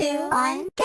Two, one,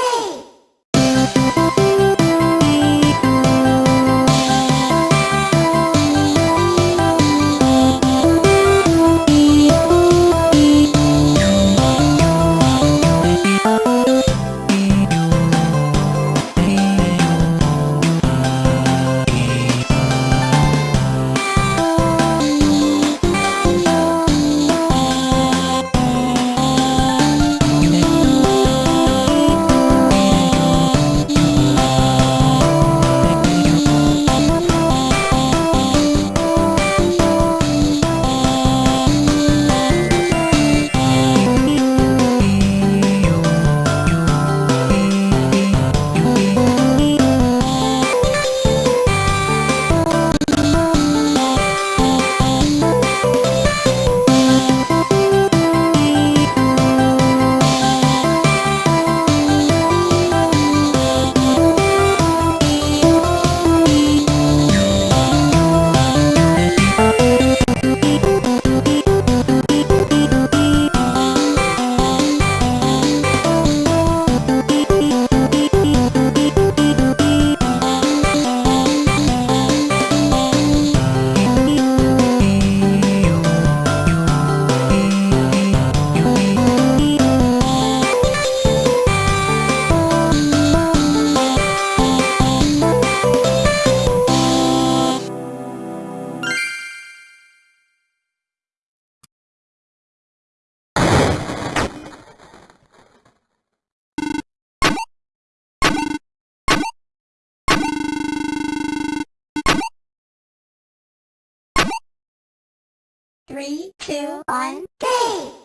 Three, two, one, game!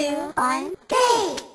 Two, one, game!